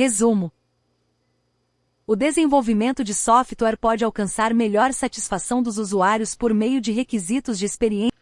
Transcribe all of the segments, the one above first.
Resumo: o desenvolvimento de software pode alcançar melhor satisfação dos usuários por meio de requisitos de experiência.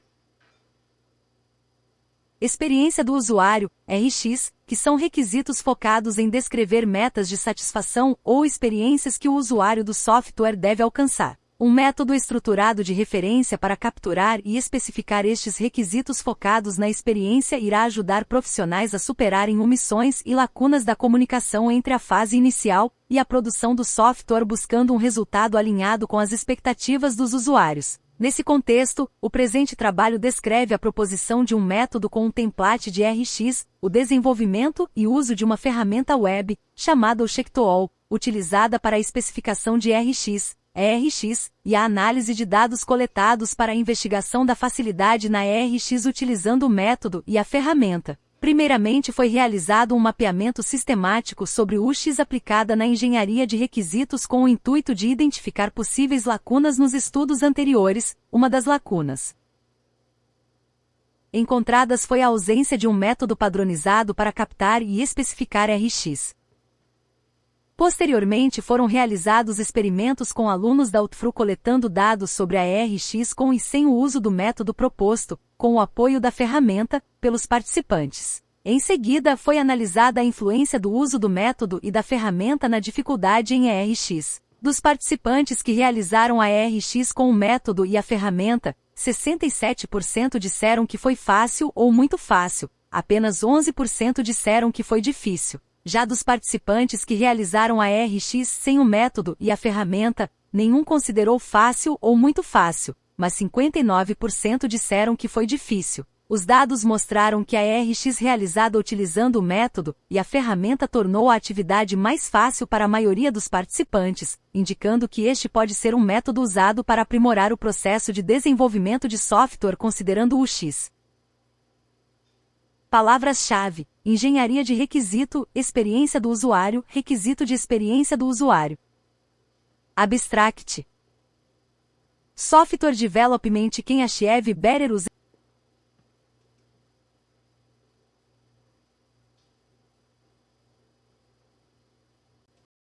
Experiência do usuário, RX, que são requisitos focados em descrever metas de satisfação ou experiências que o usuário do software deve alcançar. Um método estruturado de referência para capturar e especificar estes requisitos focados na experiência irá ajudar profissionais a superarem omissões e lacunas da comunicação entre a fase inicial e a produção do software buscando um resultado alinhado com as expectativas dos usuários. Nesse contexto, o presente trabalho descreve a proposição de um método com um template de RX, o desenvolvimento e uso de uma ferramenta web, chamada Checktool, utilizada para a especificação de RX, ERX, e a análise de dados coletados para a investigação da facilidade na ERX utilizando o método e a ferramenta. Primeiramente foi realizado um mapeamento sistemático sobre UX aplicada na engenharia de requisitos com o intuito de identificar possíveis lacunas nos estudos anteriores, uma das lacunas encontradas foi a ausência de um método padronizado para captar e especificar RX. Posteriormente foram realizados experimentos com alunos da UTFRU coletando dados sobre a ERX com e sem o uso do método proposto, com o apoio da ferramenta, pelos participantes. Em seguida foi analisada a influência do uso do método e da ferramenta na dificuldade em ERX. Dos participantes que realizaram a ERX com o método e a ferramenta, 67% disseram que foi fácil ou muito fácil, apenas 11% disseram que foi difícil. Já dos participantes que realizaram a RX sem o método e a ferramenta, nenhum considerou fácil ou muito fácil, mas 59% disseram que foi difícil. Os dados mostraram que a RX realizada utilizando o método e a ferramenta tornou a atividade mais fácil para a maioria dos participantes, indicando que este pode ser um método usado para aprimorar o processo de desenvolvimento de software considerando o X. Palavras-chave: engenharia de requisito, experiência do usuário, requisito de experiência do usuário. Abstract. Software Development Quem Achieve Better